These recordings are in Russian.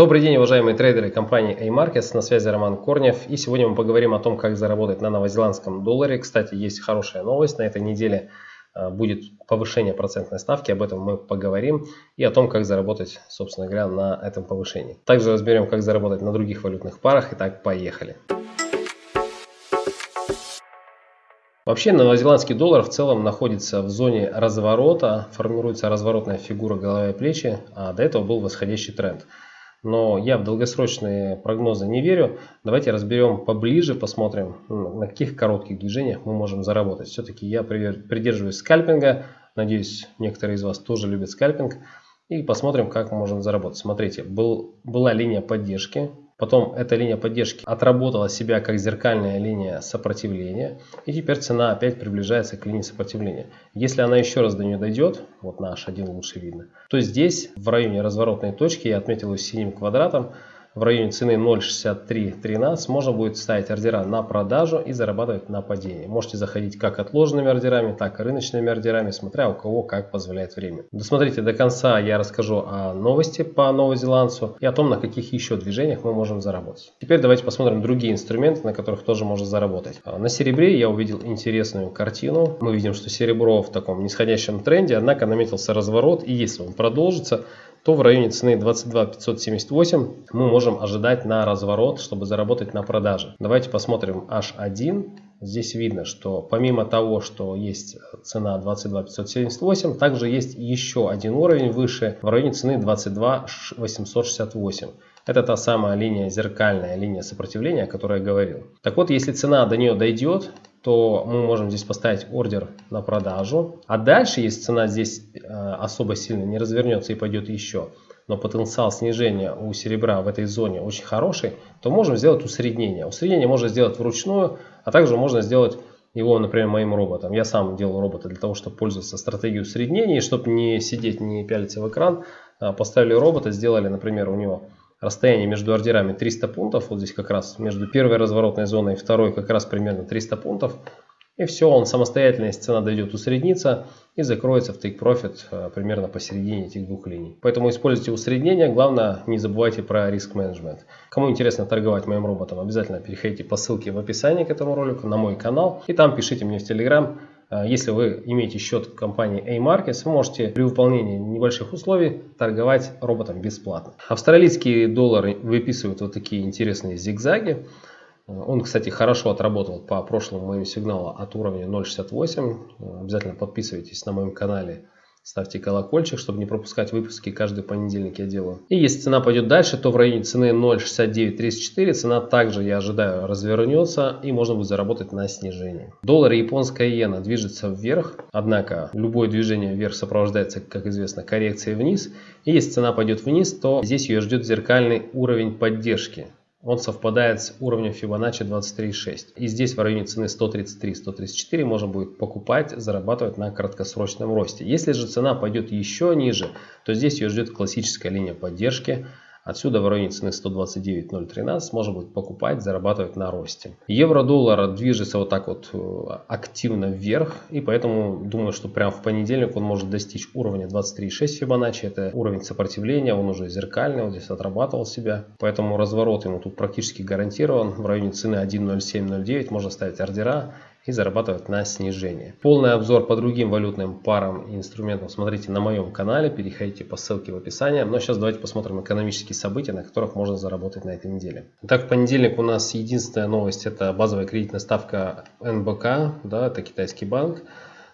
Добрый день, уважаемые трейдеры компании A-Markets. На связи Роман Корнев. И сегодня мы поговорим о том, как заработать на новозеландском долларе. Кстати, есть хорошая новость. На этой неделе а, будет повышение процентной ставки. Об этом мы поговорим. И о том, как заработать, собственно говоря, на этом повышении. Также разберем, как заработать на других валютных парах. Итак, поехали. Вообще новозеландский доллар в целом находится в зоне разворота, формируется разворотная фигура головы и плечи, а до этого был восходящий тренд но я в долгосрочные прогнозы не верю. Давайте разберем поближе, посмотрим, на каких коротких движениях мы можем заработать. Все-таки я придерживаюсь скальпинга, надеюсь, некоторые из вас тоже любят скальпинг. И посмотрим, как мы можем заработать. Смотрите, был, была линия поддержки, Потом эта линия поддержки отработала себя как зеркальная линия сопротивления. И теперь цена опять приближается к линии сопротивления. Если она еще раз до нее дойдет, вот на H1 лучше видно, то здесь в районе разворотной точки, я отметил ее синим квадратом, в районе цены 0.6313 можно будет ставить ордера на продажу и зарабатывать на падении. Можете заходить как отложенными ордерами, так и рыночными ордерами, смотря у кого как позволяет время. Досмотрите до конца, я расскажу о новости по новозеландцу и о том, на каких еще движениях мы можем заработать. Теперь давайте посмотрим другие инструменты, на которых тоже можно заработать. А, на серебре я увидел интересную картину. Мы видим, что серебро в таком нисходящем тренде, однако наметился разворот и если он продолжится, то в районе цены 22 578 мы можем ожидать на разворот, чтобы заработать на продаже. Давайте посмотрим H1. Здесь видно, что помимо того, что есть цена 22 578, также есть еще один уровень выше в районе цены 22 868. Это та самая линия зеркальная, линия сопротивления, о которой я говорил. Так вот, если цена до нее дойдет, то мы можем здесь поставить ордер на продажу. А дальше, если цена здесь э, особо сильно не развернется и пойдет еще, но потенциал снижения у серебра в этой зоне очень хороший, то можем сделать усреднение. Усреднение можно сделать вручную, а также можно сделать его, например, моим роботом. Я сам делал робота для того, чтобы пользоваться стратегией усреднения, и чтобы не сидеть, не пялиться в экран, а, поставили робота, сделали, например, у него расстояние между ордерами 300 пунктов, вот здесь как раз между первой разворотной зоной и второй как раз примерно 300 пунктов. И все, он самостоятельно, если цена дойдет, усреднится и закроется в take profit э, примерно посередине этих двух линий. Поэтому используйте усреднение, главное не забывайте про риск менеджмент. Кому интересно торговать моим роботом, обязательно переходите по ссылке в описании к этому ролику на мой канал и там пишите мне в Telegram если вы имеете счет компании A-Markets, вы можете при выполнении небольших условий торговать роботом бесплатно. Австралийские доллары выписывают вот такие интересные зигзаги. Он, кстати, хорошо отработал по прошлому моему сигналу от уровня 0.68. Обязательно подписывайтесь на моем канале Ставьте колокольчик, чтобы не пропускать выпуски. Каждый понедельник я делаю. И если цена пойдет дальше, то в районе цены 0.6934 цена также, я ожидаю, развернется и можно будет заработать на снижении. Доллар и японская иена движется вверх. Однако любое движение вверх сопровождается, как известно, коррекцией вниз. И если цена пойдет вниз, то здесь ее ждет зеркальный уровень поддержки он совпадает с уровнем Fibonacci 23.6. И здесь в районе цены 133-134 можно будет покупать, зарабатывать на краткосрочном росте. Если же цена пойдет еще ниже, то здесь ее ждет классическая линия поддержки Отсюда в районе цены 129.013 можно будет покупать, зарабатывать на росте. Евро-доллар движется вот так вот э, активно вверх. И поэтому думаю, что прямо в понедельник он может достичь уровня 23.6 Fibonacci. Это уровень сопротивления, он уже зеркальный, он здесь отрабатывал себя. Поэтому разворот ему тут практически гарантирован. В районе цены 1.0709 можно ставить ордера и зарабатывать на снижение. Полный обзор по другим валютным парам и инструментам смотрите на моем канале, переходите по ссылке в описании. Но сейчас давайте посмотрим экономические события, на которых можно заработать на этой неделе. Итак, в понедельник у нас единственная новость, это базовая кредитная ставка НБК, да, это китайский банк.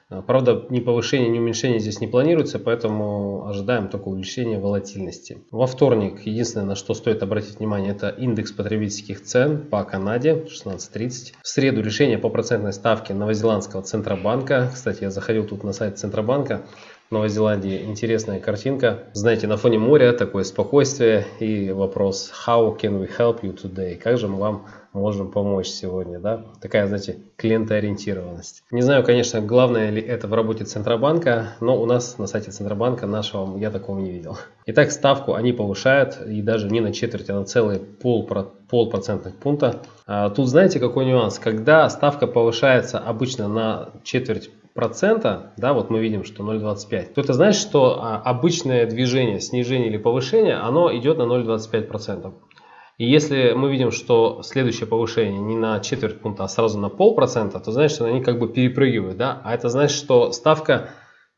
А, правда, ни повышение, ни уменьшение здесь не планируется, поэтому ожидаем только увеличения волатильности. Во вторник, единственное, на что стоит обратить внимание, это индекс потребительских цен по Канаде 16.30. В среду решение по процентной ставке Новозеландского Центробанка. Кстати, я заходил тут на сайт Центробанка. Новой Зеландии интересная картинка. Знаете, на фоне моря такое спокойствие и вопрос How can we help you today? Как же мы вам можем помочь сегодня? Да? Такая, знаете, клиентоориентированность. Не знаю, конечно, главное ли это в работе Центробанка, но у нас на сайте Центробанка нашего я такого не видел. Итак, ставку они повышают и даже не на четверть, а на целый пол, пол процентных пункта. А тут знаете, какой нюанс? Когда ставка повышается обычно на четверть процента, да, вот мы видим, что 0,25, то это значит, что а, обычное движение, снижение или повышение, оно идет на 0,25 процентов. И если мы видим, что следующее повышение не на четверть пункта, а сразу на полпроцента, то значит, что они как бы перепрыгивают. Да? А это значит, что ставка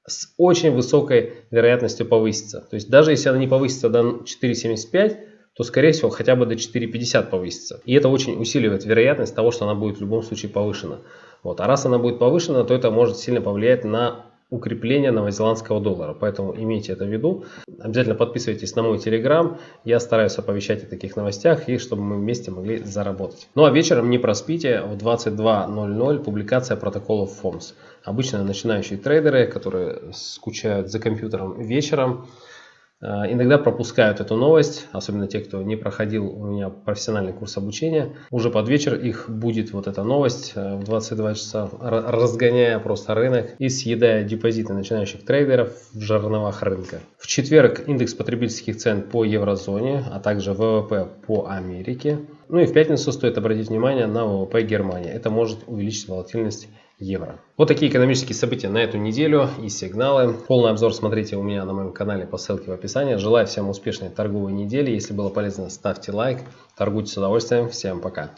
с очень высокой вероятностью повысится. То есть даже если она не повысится до 4,75, то скорее всего хотя бы до 4,50 повысится. И это очень усиливает вероятность того, что она будет в любом случае повышена. Вот. А раз она будет повышена, то это может сильно повлиять на укрепления новозеландского доллара. Поэтому имейте это в виду. Обязательно подписывайтесь на мой телеграм. Я стараюсь оповещать о таких новостях и чтобы мы вместе могли заработать. Ну а вечером не проспите. В 22.00 публикация протоколов FOMS. Обычно начинающие трейдеры, которые скучают за компьютером вечером, иногда пропускают эту новость, особенно те, кто не проходил у меня профессиональный курс обучения. Уже под вечер их будет вот эта новость э, в 22 часа, разгоняя просто рынок и съедая депозиты начинающих трейдеров в жерновах рынка. В четверг индекс потребительских цен по еврозоне, а также ВВП по Америке. Ну и в пятницу стоит обратить внимание на ВВП Германии. Это может увеличить волатильность евро. Вот такие экономические события на эту неделю и сигналы. Полный обзор смотрите у меня на моем канале по ссылке в описании. Желаю всем успешной торговой недели. Если было полезно, ставьте лайк. Торгуйте с удовольствием. Всем пока.